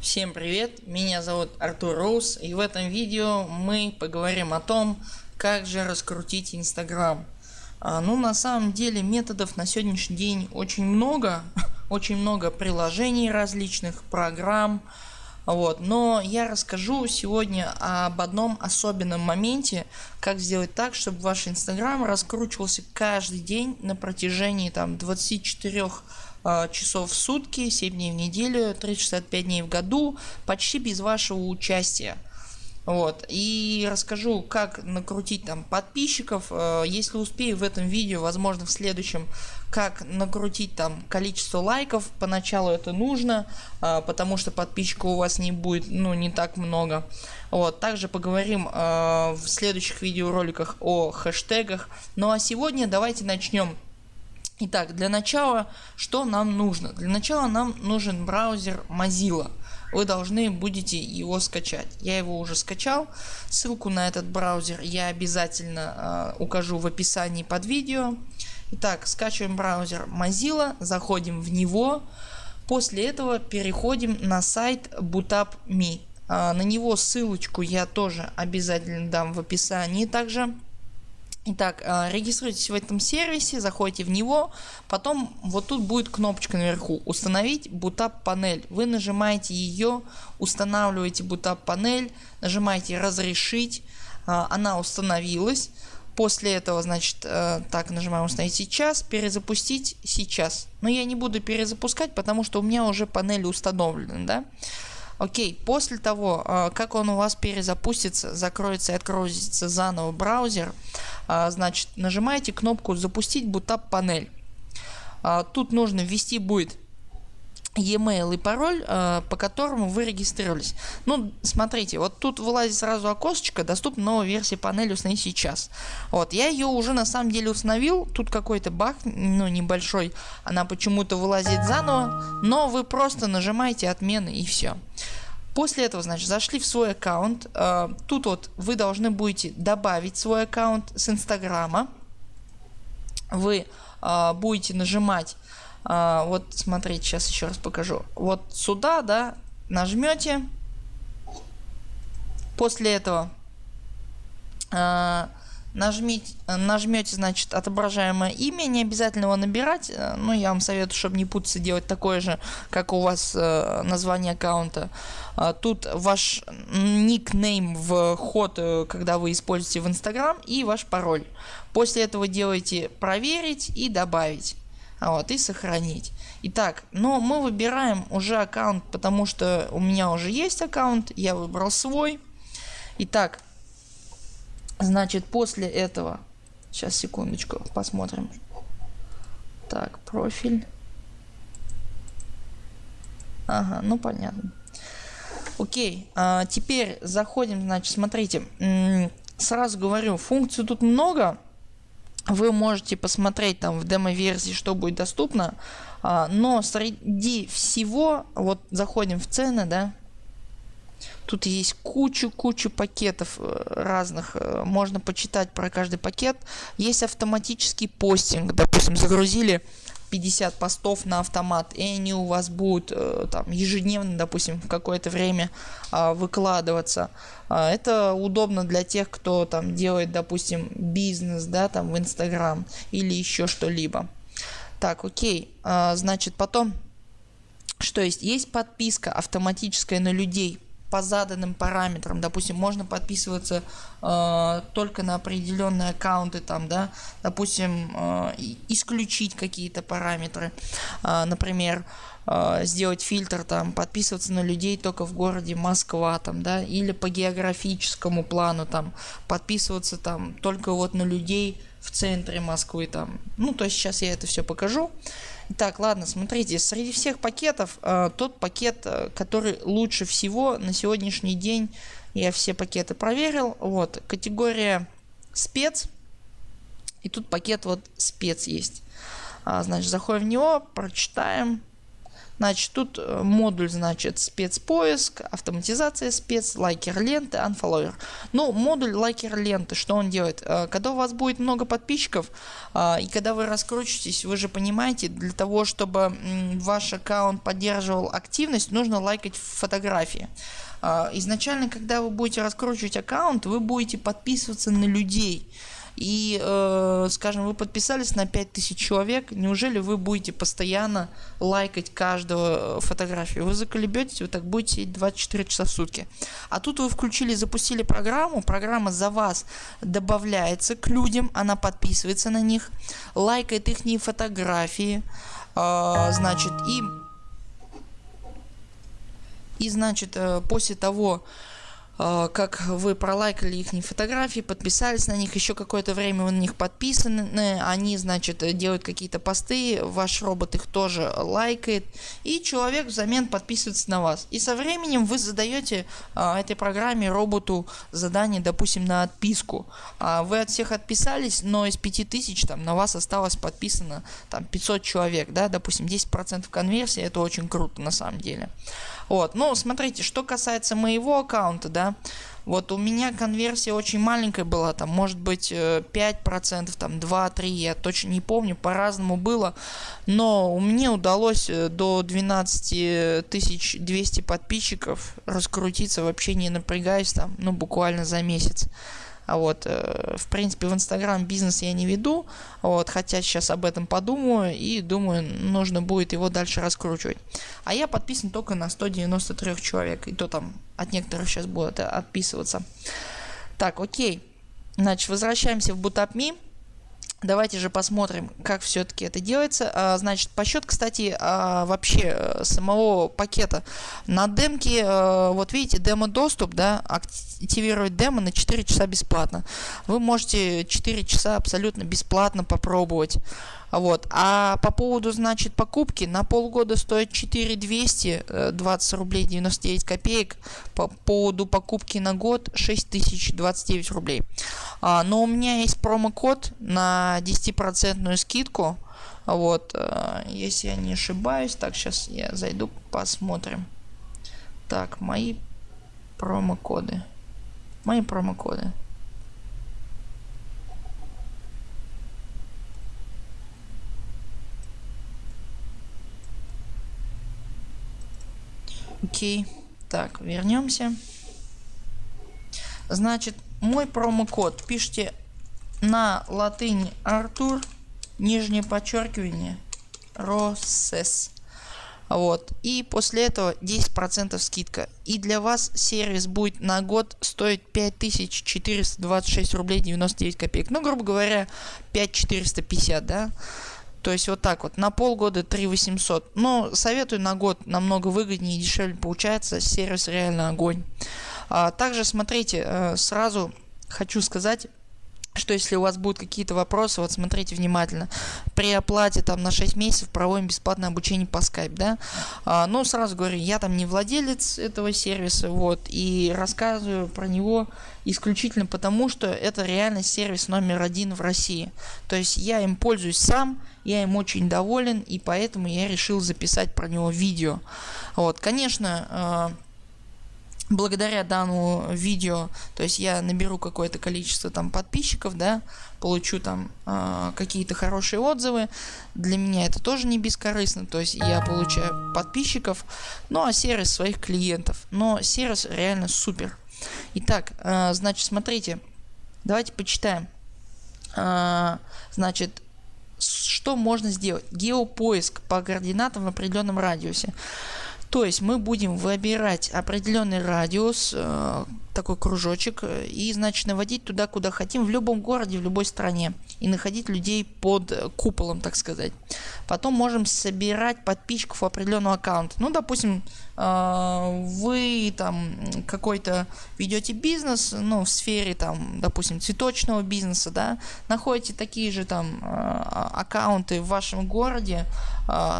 Всем привет, меня зовут Артур Роуз и в этом видео мы поговорим о том, как же раскрутить Инстаграм. А, ну на самом деле методов на сегодняшний день очень много, очень много приложений различных, программ. Вот, но я расскажу сегодня об одном особенном моменте, как сделать так, чтобы ваш Инстаграм раскручивался каждый день на протяжении там 24 а, часов в сутки, 7 дней в неделю, 365 дней в году, почти без вашего участия. Вот. И расскажу, как накрутить там подписчиков. Э, если успею в этом видео, возможно в следующем, как накрутить там количество лайков. Поначалу это нужно, э, потому что подписчиков у вас не будет, ну, не так много. Вот. Также поговорим в следующих видеороликах о хэштегах. Ну а сегодня давайте начнем Итак, для начала, что нам нужно? Для начала нам нужен браузер Mozilla. Вы должны будете его скачать. Я его уже скачал. Ссылку на этот браузер я обязательно э, укажу в описании под видео. Итак, скачиваем браузер Mozilla, заходим в него. После этого переходим на сайт bootup.me. Э, на него ссылочку я тоже обязательно дам в описании также. Итак, э, регистрируйтесь в этом сервисе, заходите в него, потом вот тут будет кнопочка наверху установить Bootap панель. Вы нажимаете ее, устанавливаете Bootap панель, нажимаете разрешить, э, она установилась. После этого значит э, так нажимаем установить сейчас, перезапустить сейчас. Но я не буду перезапускать, потому что у меня уже панель установлена. Да? Окей, после того, как он у вас перезапустится, закроется и откроется заново браузер, а, значит нажимаете кнопку запустить Bootap панель. А, тут нужно ввести будет e-mail и пароль, а, по которому вы регистрировались. Ну, смотрите, вот тут вылазит сразу окошечко, доступна новая версия панели установить сейчас. Вот, я ее уже на самом деле установил, тут какой-то баг, ну, небольшой, она почему-то вылазит заново, но вы просто нажимаете отмены и все. После этого, значит, зашли в свой аккаунт. Э, тут вот вы должны будете добавить свой аккаунт с Инстаграма. Вы э, будете нажимать, э, вот смотрите, сейчас еще раз покажу. Вот сюда, да, нажмете. После этого э, нажмите, нажмете значит отображаемое имя, не обязательно его набирать, э, но я вам советую, чтобы не путаться, делать такое же, как у вас э, название аккаунта. А, тут ваш никнейм в ход, э, когда вы используете в Инстаграм и ваш пароль. После этого делаете проверить и добавить. А вот, и сохранить. Итак, но мы выбираем уже аккаунт, потому что у меня уже есть аккаунт, я выбрал свой. Итак, Значит, после этого, сейчас секундочку, посмотрим. Так, профиль. Ага, ну понятно. Окей, а теперь заходим, значит, смотрите, сразу говорю, функций тут много. Вы можете посмотреть там в демо-версии, что будет доступно. А, но среди всего, вот заходим в цены, да, Тут есть кучу-кучу пакетов э, разных. Э, можно почитать про каждый пакет. Есть автоматический постинг. Допустим, загрузили 50 постов на автомат, и они у вас будут э, там ежедневно, допустим, в какое-то время а, выкладываться. А, это удобно для тех, кто там делает, допустим, бизнес, да, там в Инстаграм или еще что-либо. Так, окей, а, значит, потом, что есть? Есть подписка автоматическая на людей по заданным параметрам. Допустим, можно подписываться э, только на определенные аккаунты, там, да, допустим, э, исключить какие-то параметры, э, например, э, сделать фильтр, там, подписываться на людей только в городе Москва, там, да, или по географическому плану, там, подписываться там только вот на людей в центре Москвы, там, ну, то есть сейчас я это все покажу. Так, ладно, смотрите, среди всех пакетов э, тот пакет, э, который лучше всего на сегодняшний день, я все пакеты проверил, вот, категория спец, и тут пакет вот спец есть. А, значит, заходим в него, прочитаем. Значит, тут э, модуль, значит, спецпоиск, автоматизация спец, лайкер ленты, unfollower. Ну, модуль лайкер ленты, что он делает? Э, когда у вас будет много подписчиков, э, и когда вы раскручиваетесь, вы же понимаете, для того, чтобы ваш аккаунт поддерживал активность, нужно лайкать фотографии. Изначально, когда вы будете раскручивать аккаунт, вы будете подписываться на людей и, э, скажем, вы подписались на 5000 человек, неужели вы будете постоянно лайкать каждую э, фотографию? Вы заколебетесь, вы так будете сидеть 24 часа в сутки. А тут вы включили, запустили программу, программа за вас добавляется к людям, она подписывается на них, лайкает их фотографии, э, значит, и и значит, э, после того, как вы пролайкали их фотографии, подписались на них, еще какое-то время вы на них подписаны, они, значит, делают какие-то посты, ваш робот их тоже лайкает, и человек взамен подписывается на вас. И со временем вы задаете а, этой программе, роботу задание, допустим, на отписку. А, вы от всех отписались, но из 5000 там на вас осталось подписано там 500 человек, да, допустим, 10% конверсии, это очень круто на самом деле. Вот, ну, смотрите, что касается моего аккаунта, да, вот у меня конверсия очень маленькая была, там, может быть, 5%, э, там, 2-3, я точно не помню, по-разному было, но мне удалось э, до 12 200 подписчиков раскрутиться, вообще не напрягаясь, там, ну, буквально за месяц. А вот, э, в принципе, в Инстаграм бизнес я не веду, вот, хотя сейчас об этом подумаю и думаю, нужно будет его дальше раскручивать. А я подписан только на 193 человек, и то там от некоторых сейчас будет отписываться. Так, окей. Значит, возвращаемся в BootUpMe. Давайте же посмотрим, как все-таки это делается. А, значит, по счет, кстати, а, вообще э, самого пакета. На демке, э, вот видите, демо-доступ, да, активировать демо на 4 часа бесплатно. Вы можете 4 часа абсолютно бесплатно попробовать. Вот. А по поводу, значит, покупки на полгода стоит 4200, 20 э, рублей 99 копеек. По поводу покупки на год 6029 рублей. А, но у меня есть промокод на 10% скидку. Вот, э, если я не ошибаюсь. Так, сейчас я зайду, посмотрим. Так, мои промокоды. Мои промокоды. Окей. Так, вернемся. Значит, мой промокод пишите на латыни Артур, нижнее подчеркивание, Росес. Вот. И после этого 10% скидка. И для вас сервис будет на год стоить 5426 рублей 99 копеек. Ну, грубо говоря, 5450, да. То есть вот так вот. На полгода 3 800. Но советую на год намного выгоднее и дешевле получается. Сервис реально огонь. А, также смотрите, э, сразу хочу сказать, что если у вас будут какие-то вопросы, вот смотрите внимательно. При оплате там на 6 месяцев проводим бесплатное обучение по Skype, да. А, ну, сразу говорю, я там не владелец этого сервиса, вот, и рассказываю про него исключительно потому, что это реально сервис номер один в России. То есть я им пользуюсь сам, я им очень доволен, и поэтому я решил записать про него видео. Вот, конечно, а, благодаря данному видео, то есть я наберу какое-то количество там подписчиков, да, получу там э, какие-то хорошие отзывы, для меня это тоже не бескорыстно, то есть я получаю подписчиков, ну а сервис своих клиентов, но сервис реально супер. Итак, э, значит, смотрите, давайте почитаем, э, значит, что можно сделать? Геопоиск по координатам в определенном радиусе. То есть мы будем выбирать определенный радиус, э, такой кружочек, э, и значит наводить туда, куда хотим, в любом городе, в любой стране. И находить людей под куполом, так сказать. Потом можем собирать подписчиков определенного аккаунта. Ну, допустим, э, вы там какой-то ведете бизнес, ну, в сфере там, допустим, цветочного бизнеса, да, находите такие же там аккаунты в вашем городе,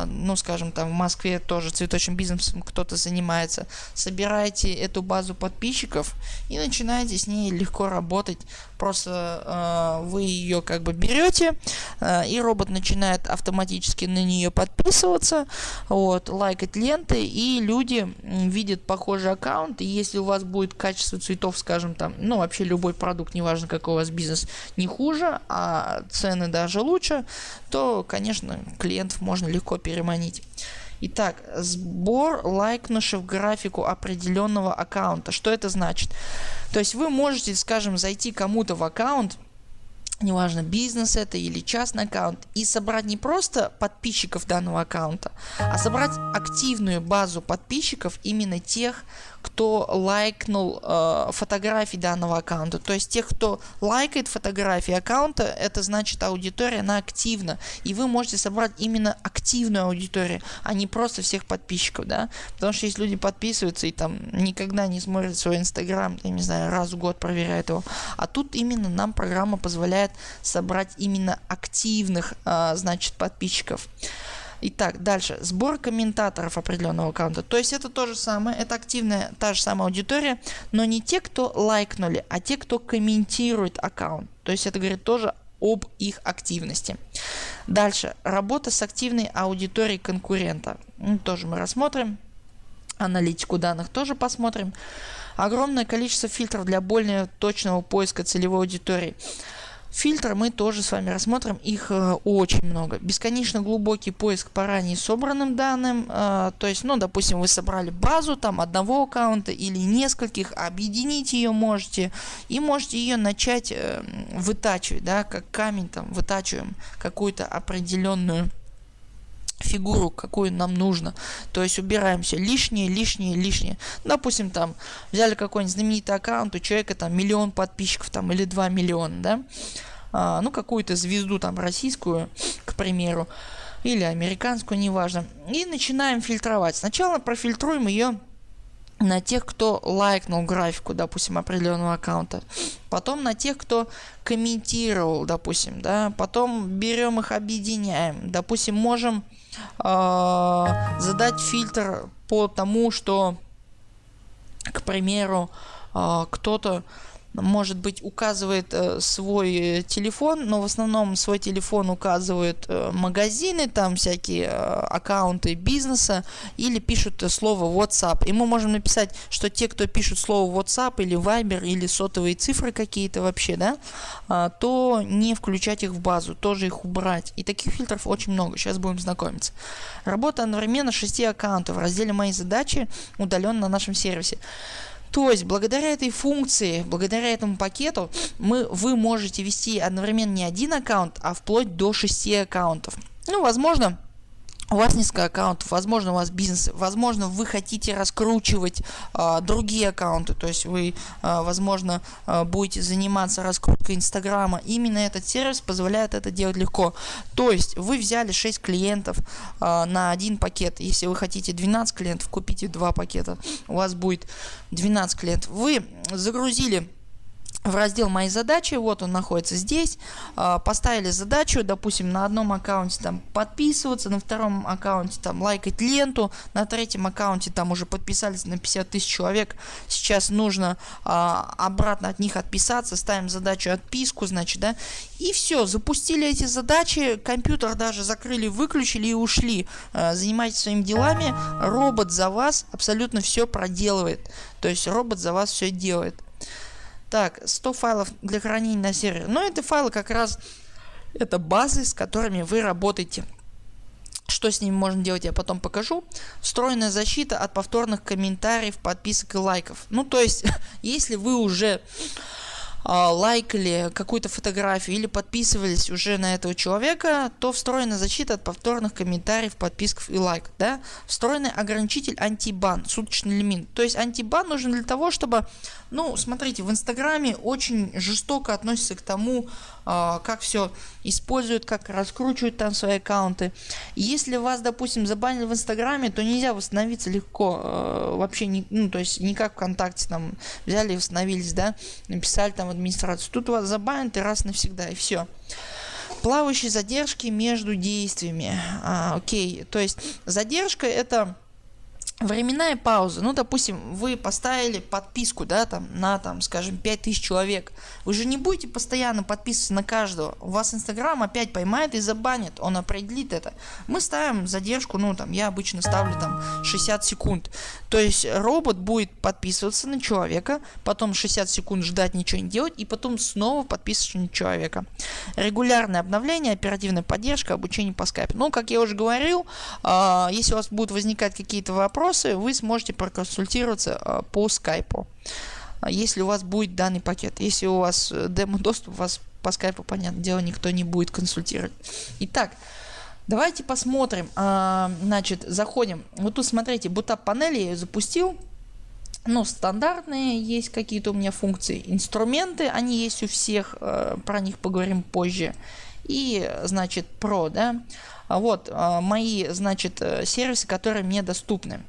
ну, скажем, там в Москве тоже цветочным бизнесом кто-то занимается, собираете эту базу подписчиков и начинаете с ней легко работать. Просто э, вы ее как бы берете, э, и робот начинает автоматически на нее подписываться, вот, лайкать ленты, и люди видят похожий аккаунт, и если у вас будет качество цветов, скажем там, ну вообще любой продукт, неважно какой у вас бизнес, не хуже, а цены даже лучше, то, конечно, клиентов можно легко переманить. Итак, сбор лайкнувших графику определенного аккаунта. Что это значит? То есть вы можете, скажем, зайти кому-то в аккаунт, неважно бизнес это или частный аккаунт и собрать не просто подписчиков данного аккаунта а собрать активную базу подписчиков именно тех кто лайкнул э, фотографии данного аккаунта. То есть тех, кто лайкает фотографии аккаунта, это значит аудитория, она активна. И вы можете собрать именно активную аудиторию, а не просто всех подписчиков, да. Потому что если люди подписываются и там никогда не смотрят свой инстаграм, я не знаю, раз в год проверяют его. А тут именно нам программа позволяет собрать именно активных, э, значит, подписчиков. Итак, дальше. Сбор комментаторов определенного аккаунта. То есть это то же самое, это активная та же самая аудитория, но не те, кто лайкнули, а те, кто комментирует аккаунт. То есть это говорит тоже об их активности. Дальше. Работа с активной аудиторией конкурента. Ну, тоже мы рассмотрим. Аналитику данных тоже посмотрим. Огромное количество фильтров для более точного поиска целевой аудитории. Фильтры мы тоже с вами рассмотрим, их э, очень много. Бесконечно глубокий поиск по ранее собранным данным, э, то есть, ну, допустим, вы собрали базу там одного аккаунта или нескольких, объединить ее можете. И можете ее начать э, вытачивать, да, как камень там вытачиваем какую-то определенную фигуру, какую нам нужно. То есть убираем все лишнее, лишнее, лишнее. Допустим, там взяли какой-нибудь знаменитый аккаунт, у человека там миллион подписчиков там или 2 миллиона, да. А, ну, какую-то звезду там российскую, к примеру, или американскую, неважно. И начинаем фильтровать. Сначала профильтруем ее на тех, кто лайкнул графику, допустим, определенного аккаунта. Потом на тех, кто комментировал, допустим, да. Потом берем их, объединяем. Допустим, можем э, задать фильтр по тому, что, к примеру, э, кто-то может быть указывает э, свой э, телефон, но в основном свой телефон указывает э, магазины, там всякие аккаунты бизнеса или пишут слово WhatsApp. И мы можем написать, что те, кто пишут слово WhatsApp или Viber или сотовые цифры какие-то вообще, да, э, то не включать их в базу, тоже их убрать. И таких фильтров очень много, сейчас будем знакомиться. Работа одновременно 6 аккаунтов в разделе «Мои задачи» удаленно на нашем сервисе. То есть, благодаря этой функции, благодаря этому пакету, мы, вы можете вести одновременно не один аккаунт, а вплоть до 6 аккаунтов. Ну, возможно, у вас несколько аккаунтов, возможно у вас бизнес, возможно вы хотите раскручивать э, другие аккаунты, то есть вы, э, возможно, э, будете заниматься раскруткой Инстаграма. Именно этот сервис позволяет это делать легко. То есть вы взяли 6 клиентов э, на один пакет. Если вы хотите 12 клиентов, купите 2 пакета. У вас будет 12 клиентов. Вы загрузили в раздел «Мои задачи», вот он находится здесь, а, поставили задачу, допустим, на одном аккаунте там подписываться, на втором аккаунте там лайкать ленту, на третьем аккаунте там уже подписались на 50 тысяч человек, сейчас нужно а, обратно от них отписаться, ставим задачу отписку, значит, да, и все, запустили эти задачи, компьютер даже закрыли, выключили и ушли, а, занимайтесь своими делами, робот за вас абсолютно все проделывает, то есть робот за вас все делает. Так, 100 файлов для хранения на сервере. Но это файлы как раз, это базы, с которыми вы работаете. Что с ними можно делать, я потом покажу. Встроенная защита от повторных комментариев, подписок и лайков. Ну, то есть, если вы уже а, лайкали какую-то фотографию или подписывались уже на этого человека, то встроена защита от повторных комментариев, подписков и лайк. Да? Встроенный ограничитель антибан, суточный лимит. То есть антибан нужен для того, чтобы, ну, смотрите, в Инстаграме очень жестоко относятся к тому, а, как все используют, как раскручивают там свои аккаунты. Если вас, допустим, забанили в Инстаграме, то нельзя восстановиться легко. А, вообще, не, ну, то есть, не как ВКонтакте, там, взяли и восстановились, да, написали там администрацию. Тут вас забанят и раз навсегда, и все плавающие задержки между действиями. А, окей, то есть задержка это временная пауза, ну допустим, вы поставили подписку, да, там, на, там, скажем, 5000 человек, вы же не будете постоянно подписываться на каждого, у вас Инстаграм опять поймает и забанит, он определит это. Мы ставим задержку, ну там, я обычно ставлю там 60 секунд, то есть робот будет подписываться на человека, потом 60 секунд ждать ничего не делать и потом снова подписываться на человека. Регулярное обновление, оперативная поддержка, обучение по скайпу. Ну, как я уже говорил, э, если у вас будут возникать какие-то вопросы, вопросы, вы сможете проконсультироваться а, по скайпу. А, если у вас будет данный пакет. Если у вас э, демо-доступ, вас по скайпу, понятное дело, никто не будет консультировать. Итак, давайте посмотрим. А, значит, заходим. Вот тут смотрите, бутап панели я ее запустил. Ну, стандартные есть какие-то у меня функции. Инструменты, они есть у всех, про них поговорим позже. И, значит, Pro, да. Вот мои, значит, э, сервисы, которые мне доступны.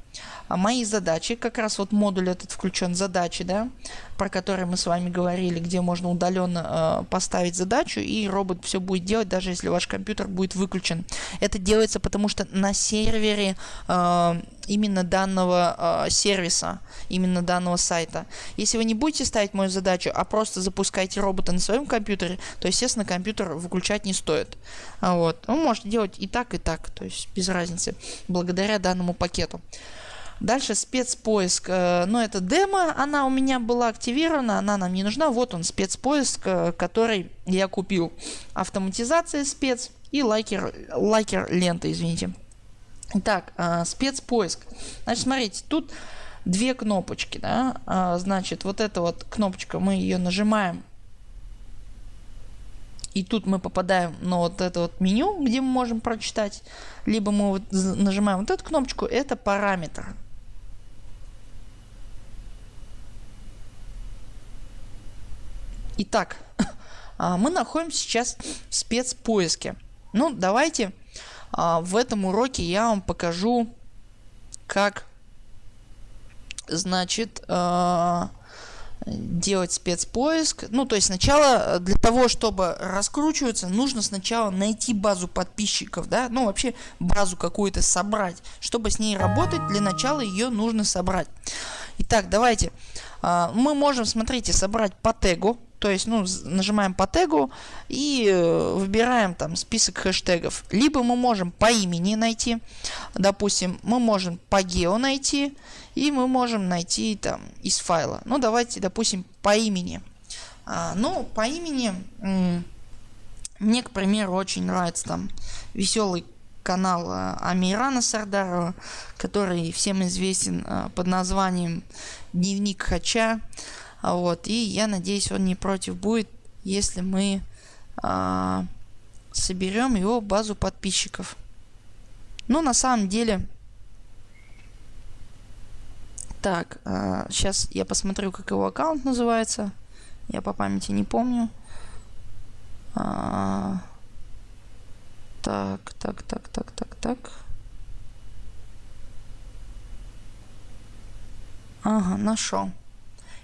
А мои задачи, как раз вот модуль этот включен задачи, да, про который мы с вами говорили, где можно удаленно э, поставить задачу и робот все будет делать, даже если ваш компьютер будет выключен. Это делается потому, что на сервере э, именно данного э, сервиса, именно данного сайта. Если вы не будете ставить мою задачу, а просто запускаете робота на своем компьютере, то, естественно, компьютер выключать не стоит. Вот. Вы можете делать и так, и так, то есть без разницы, благодаря данному пакету. Дальше спецпоиск. Э, ну, это демо, она у меня была активирована, она нам не нужна. Вот он, спецпоиск, э, который я купил. Автоматизация спец и лайкер, лайкер лента, извините. Так, э, спецпоиск. Значит, смотрите, тут две кнопочки, да. Значит, вот эта вот кнопочка, мы ее нажимаем. И тут мы попадаем на вот это вот меню, где мы можем прочитать. Либо мы вот нажимаем вот эту кнопочку, это параметр. Итак, а, мы находимся сейчас в спецпоиске. Ну, давайте а, в этом уроке я вам покажу, как, значит, а, делать спецпоиск. Ну, то есть сначала для того, чтобы раскручиваться, нужно сначала найти базу подписчиков, да, ну вообще базу какую-то собрать. Чтобы с ней работать, для начала ее нужно собрать. Итак, давайте. Мы можем, смотрите, собрать по тегу. То есть, ну, нажимаем по тегу и э, выбираем там список хэштегов. Либо мы можем по имени найти, допустим, мы можем по гео найти, и мы можем найти там из файла. Ну, давайте, допустим, по имени. А, ну, по имени мне, к примеру, очень нравится там веселый канал а, Амирана Сардарова, который всем известен а, под названием Дневник Хача. А вот, и я надеюсь, он не против будет, если мы а, соберем его базу подписчиков. Ну, на самом деле... Так, а, сейчас я посмотрю, как его аккаунт называется. Я по памяти не помню. А, так, так, так, так, так, так. Ага, нашел.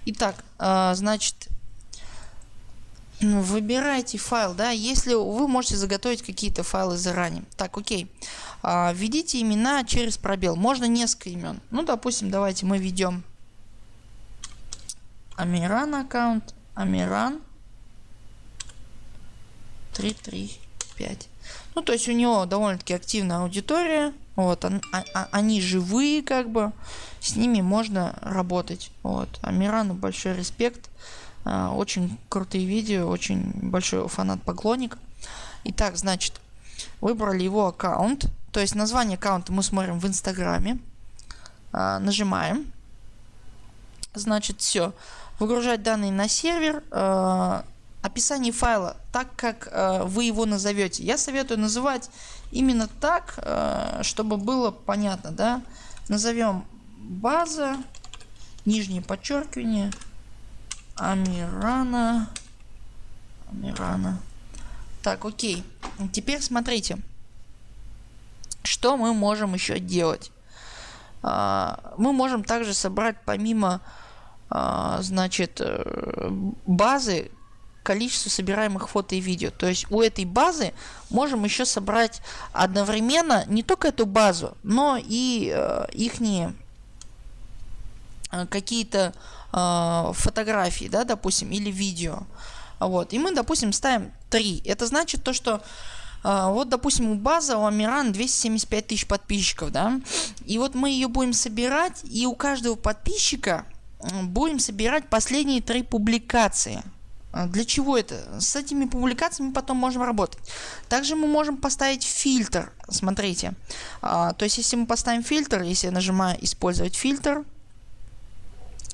Итак, э, значит, ну, выбирайте файл, да, если вы можете заготовить какие-то файлы заранее. Так, окей. А, введите имена через пробел. Можно несколько имен. Ну, допустим, давайте мы введем Амиран аккаунт, Амиран 335. Ну, то есть у него довольно-таки активная аудитория. Вот, он, а, а, они живые, как бы, с ними можно работать. Вот, Амирану большой респект. А, очень крутые видео, очень большой фанат-поклонник. Итак, значит, выбрали его аккаунт. То есть название аккаунта мы смотрим в Инстаграме. А, нажимаем. Значит, все. Выгружать данные на сервер. А, описание файла так, как э, вы его назовете. Я советую называть именно так, э, чтобы было понятно. Да? Назовем база, нижнее подчеркивание, Амирана. Амирана. Так, окей. Теперь смотрите, что мы можем еще делать. А, мы можем также собрать помимо а, значит, э, базы количество собираемых фото и видео. То есть у этой базы можем еще собрать одновременно не только эту базу, но и э, ихние э, какие-то э, фотографии, да, допустим, или видео. Вот. И мы, допустим, ставим 3. Это значит то, что э, вот, допустим, у база, у Амиран 275 тысяч подписчиков, да. И вот мы ее будем собирать, и у каждого подписчика будем собирать последние три публикации. А, для чего это? С этими публикациями потом можем работать. Также мы можем поставить фильтр. Смотрите. А, то есть, если мы поставим фильтр, если я нажимаю использовать фильтр,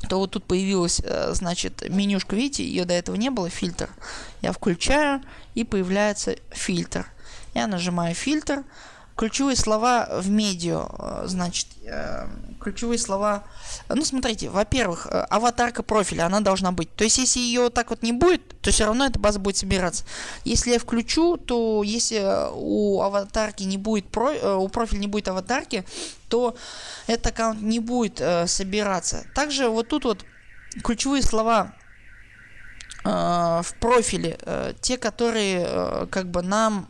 то вот тут появилась, э, значит, менюшка, видите, ее до этого не было, фильтр. Я включаю и появляется фильтр. Я нажимаю фильтр. Ключевые слова в медиа, э, значит, э, ключевые слова, ну смотрите, во-первых, э, аватарка профиля, она должна быть. То есть, если ее так вот не будет, то все равно эта база будет собираться. Если я включу, то если у аватарки не будет, у профиля не будет аватарки, то этот аккаунт не будет собираться. Также вот тут вот ключевые слова Э, в профиле э, те, которые э, как бы нам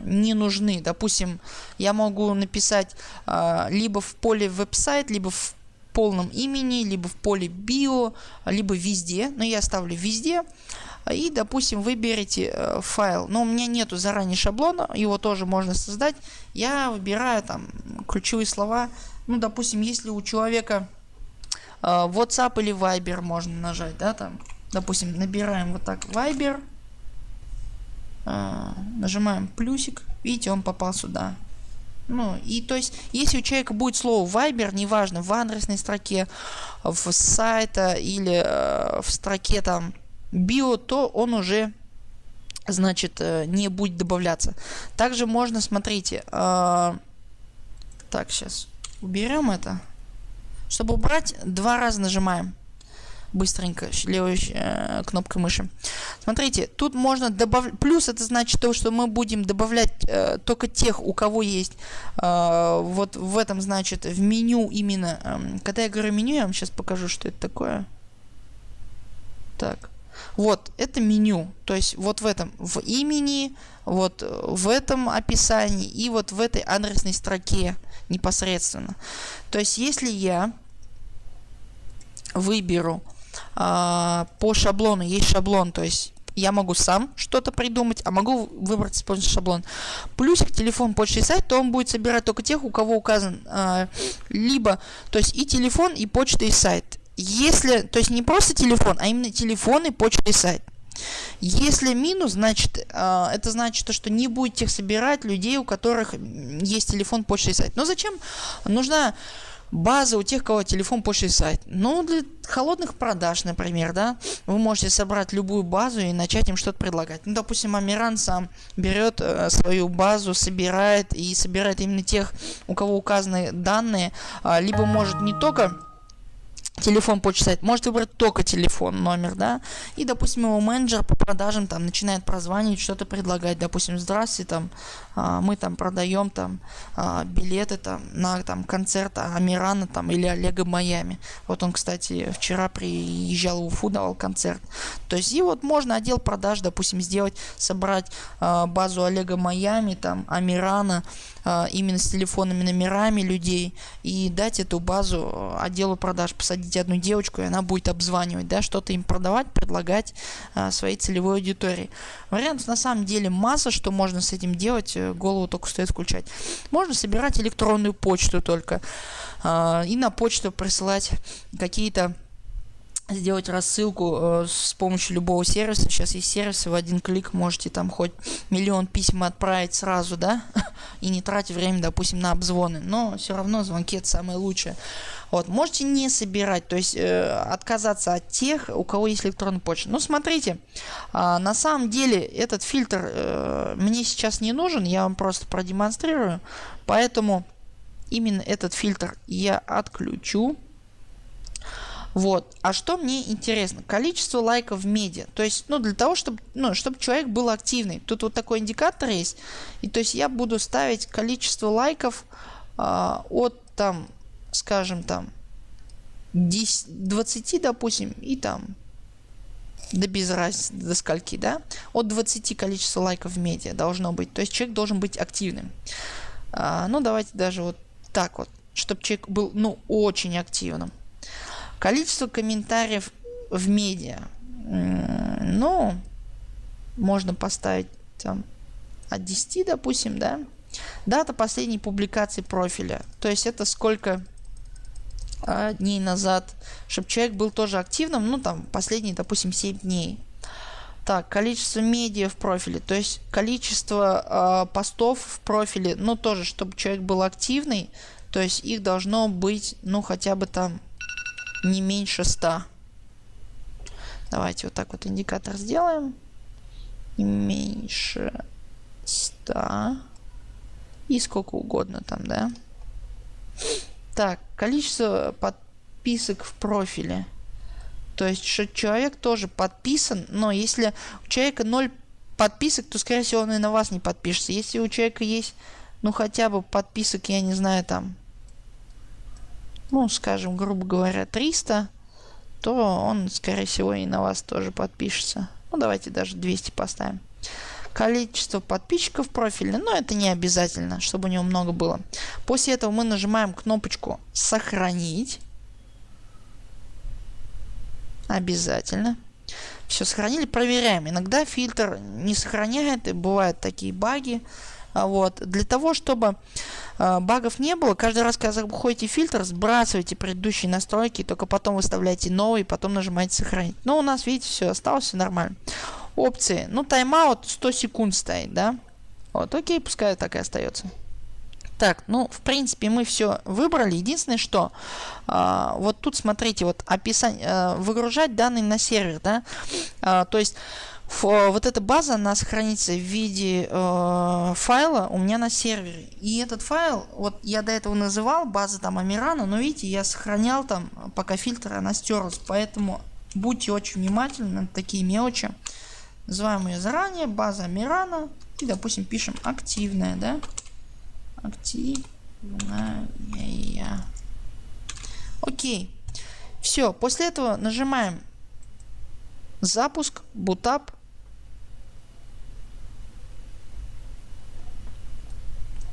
не нужны. Допустим, я могу написать либо в поле веб-сайт, либо в полном имени, либо в поле био, либо везде. Но я ставлю везде. И, допустим, выберите файл. Но у меня нету заранее шаблона, его тоже можно создать. Я выбираю там ключевые слова. Ну, допустим, если у человека WhatsApp или Viber можно нажать, да, там Допустим, набираем вот так Viber. А, нажимаем плюсик. Видите, он попал сюда. Ну, и то есть, если у человека будет слово Viber, неважно, в адресной строке, в сайта или э, в строке там био, то он уже, значит, э, не будет добавляться. Также можно, смотрите, э, так, сейчас уберем это. Чтобы убрать, два раза нажимаем быстренько левой э, кнопкой мыши. Смотрите, тут можно добавлять, плюс это значит то, что мы будем добавлять э, только тех, у кого есть, э, вот в этом значит в меню именно, э, когда я говорю меню, я вам сейчас покажу, что это такое. Так. Вот, это меню. То есть вот в этом, в имени, вот в этом описании и вот в этой адресной строке непосредственно. То есть если я выберу по шаблону. Есть шаблон, то есть я могу сам что-то придумать, а могу выбрать использовать шаблон. Плюсик телефон, почта и сайт, то он будет собирать только тех, у кого указан э, либо, то есть и телефон, и почта и сайт. Если, то есть не просто телефон, а именно телефон и почта и сайт. Если минус, значит, э, это значит, что не будете собирать людей, у которых есть телефон, почта и сайт. Но зачем? Нужна база у тех, кого телефон, почта и сайт. Ну, для холодных продаж, например, да, вы можете собрать любую базу и начать им что-то предлагать. Ну, допустим, Амиран сам берет э, свою базу, собирает и собирает именно тех, у кого указаны данные, э, либо может не только телефон почитать, может выбрать только телефон, номер, да, и, допустим, его менеджер по продажам там начинает прозванивать, что-то предлагать, допустим, здравствуйте, там, а, мы там продаем там а, билеты там на там концерт Амирана там или Олега Майами. Вот он, кстати, вчера приезжал в Уфу, давал концерт. То есть и вот можно отдел продаж, допустим, сделать, собрать а, базу Олега Майами, там Амирана, именно с телефонными номерами людей и дать эту базу а, отделу продаж, посадить одну девочку, и она будет обзванивать, да, что-то им продавать, предлагать а, своей целевой аудитории. Вариантов на самом деле масса, что можно с этим делать, э, голову только стоит включать. Можно собирать электронную почту только и на почту присылать какие-то сделать рассылку э, с помощью любого сервиса. Сейчас есть сервисы, в один клик можете там хоть миллион писем отправить сразу, да, и не тратить время, допустим, на обзвоны. Но все равно звонки это самое лучшее. Вот, можете не собирать, то есть э, отказаться от тех, у кого есть электронная почта. Ну, смотрите, э, на самом деле этот фильтр э, мне сейчас не нужен, я вам просто продемонстрирую. Поэтому именно этот фильтр я отключу. Вот. А что мне интересно? Количество лайков в медиа. То есть, ну, для того, чтобы, ну, чтобы человек был активный. Тут вот такой индикатор есть. И то есть я буду ставить количество лайков э, от там, скажем, там 10, 20, допустим, и там да без разницы, до скольки, да? От 20 количества лайков в медиа должно быть. То есть человек должен быть активным. А, ну, давайте даже вот так вот, чтобы человек был, ну, очень активным. Количество комментариев в медиа. Ну, можно поставить там от 10, допустим, да. Дата последней публикации профиля. То есть это сколько а, дней назад, чтобы человек был тоже активным, ну там последние, допустим, 7 дней. Так, количество медиа в профиле, то есть количество э, постов в профиле, ну тоже, чтобы человек был активный, то есть их должно быть, ну хотя бы там не меньше 100. Давайте вот так вот индикатор сделаем. Не меньше 100. И сколько угодно там, да. Так, количество подписок в профиле. То есть, что человек тоже подписан, но если у человека 0 подписок, то, скорее всего, он и на вас не подпишется. Если у человека есть, ну, хотя бы подписок, я не знаю, там, ну, скажем, грубо говоря, 300, то он, скорее всего, и на вас тоже подпишется. Ну, давайте даже 200 поставим. Количество подписчиков профиля, но это не обязательно, чтобы у него много было. После этого мы нажимаем кнопочку «Сохранить». Обязательно. Все сохранили, проверяем. Иногда фильтр не сохраняет, и бывают такие баги. А вот. Для того, чтобы э, багов не было, каждый раз, когда заходите в фильтр, сбрасывайте предыдущие настройки, только потом выставляйте новый, потом нажимаете сохранить. Но у нас, видите, все осталось, все нормально. Опции. Ну, тайм-аут 100 секунд стоит, да? Вот, окей, пускай так и остается. Так, ну, в принципе, мы все выбрали. Единственное, что а, вот тут, смотрите, вот описание, а, выгружать данные на сервер, да, а, то есть вот эта база, она сохранится в виде э, файла у меня на сервере. И этот файл, вот я до этого называл база там Амирана, но видите, я сохранял там, пока фильтр она стерлась. Поэтому будьте очень внимательны на такие мелочи. Называем ее заранее, база Амирана. И, допустим, пишем активная, да активная. Окей. Все, после этого нажимаем запуск, бутап.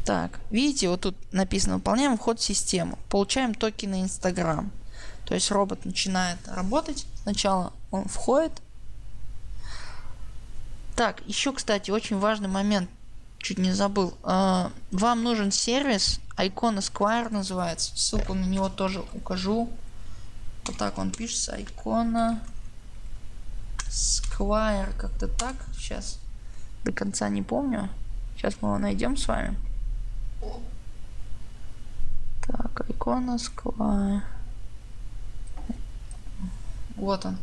Так, видите, вот тут написано, выполняем вход в систему, получаем токены Instagram. То есть робот начинает работать, сначала он входит. Так, еще, кстати, очень важный момент чуть не забыл. А, вам нужен сервис, Icon Square называется. Ссылку на него тоже укажу. Вот так он пишется. Icona Square. Как-то так. Сейчас до конца не помню. Сейчас мы его найдем с вами. Так, Icona Square. Вот он.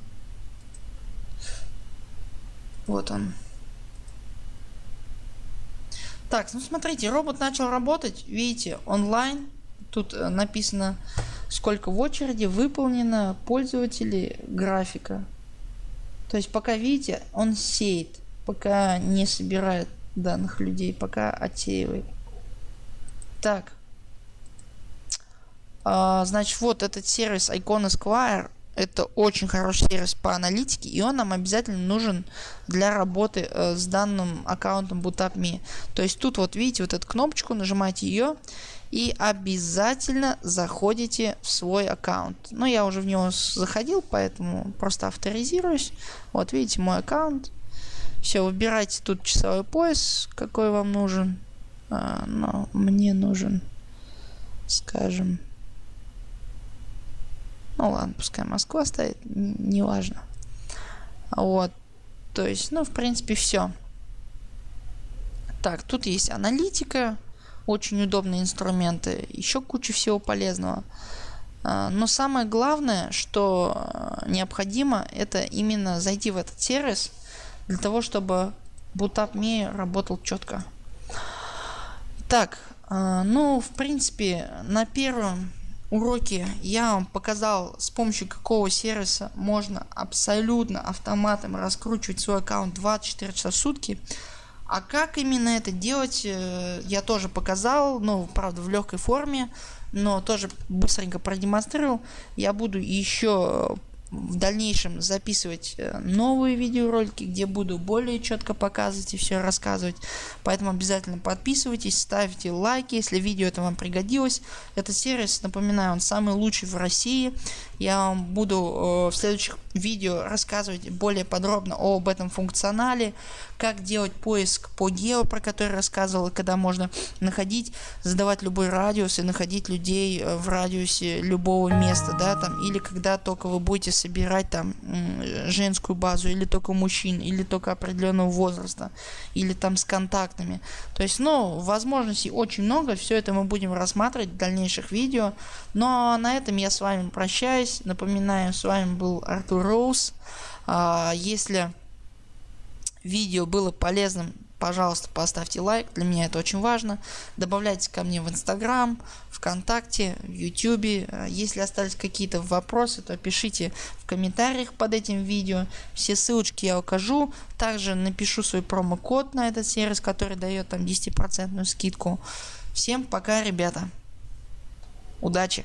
Вот он. Так, ну смотрите, робот начал работать. Видите, онлайн. Тут э, написано, сколько в очереди выполнено пользователи графика. То есть пока видите, он сеет, пока не собирает данных людей, пока отсеивает. Так. А, значит, вот этот сервис Icon Esquire это очень хороший сервис по аналитике, и он нам обязательно нужен для работы э, с данным аккаунтом BootupMe. То есть тут вот видите вот эту кнопочку, нажимаете ее и обязательно заходите в свой аккаунт. Но я уже в него заходил, поэтому просто авторизируюсь. Вот видите мой аккаунт. Все, выбирайте тут часовой пояс, какой вам нужен. А, но мне нужен, скажем, ну ладно, пускай Москва стоит, неважно. Вот. То есть, ну, в принципе, все. Так, тут есть аналитика, очень удобные инструменты, еще куча всего полезного. А, но самое главное, что а, необходимо, это именно зайти в этот сервис для того, чтобы BootupMe работал четко. Так, а, ну, в принципе, на первом уроке я вам показал с помощью какого сервиса можно абсолютно автоматом раскручивать свой аккаунт 24 часа в сутки. А как именно это делать, э, я тоже показал, ну, правда, в легкой форме, но тоже быстренько продемонстрировал. Я буду еще в дальнейшем записывать э, новые видеоролики, где буду более четко показывать и все рассказывать. Поэтому обязательно подписывайтесь, ставьте лайки, если видео это вам пригодилось. Этот сервис, напоминаю, он самый лучший в России. Я вам буду э, в следующих видео рассказывать более подробно об этом функционале, как делать поиск по гео, про который рассказывал, когда можно находить, задавать любой радиус и находить людей э, в радиусе любого места, да, там, или когда только вы будете собирать там женскую базу, или только мужчин, или только определенного возраста, или там с контактами. То есть, ну, возможностей очень много, все это мы будем рассматривать в дальнейших видео. Но на этом я с вами прощаюсь. Напоминаю, с вами был Артур Роуз. А, если видео было полезным, пожалуйста, поставьте лайк, для меня это очень важно. Добавляйтесь ко мне в Инстаграм, ВКонтакте, в Ютубе. Если остались какие-то вопросы, то пишите в комментариях под этим видео. Все ссылочки я укажу. Также напишу свой промокод на этот сервис, который дает там 10% скидку. Всем пока, ребята. Удачи!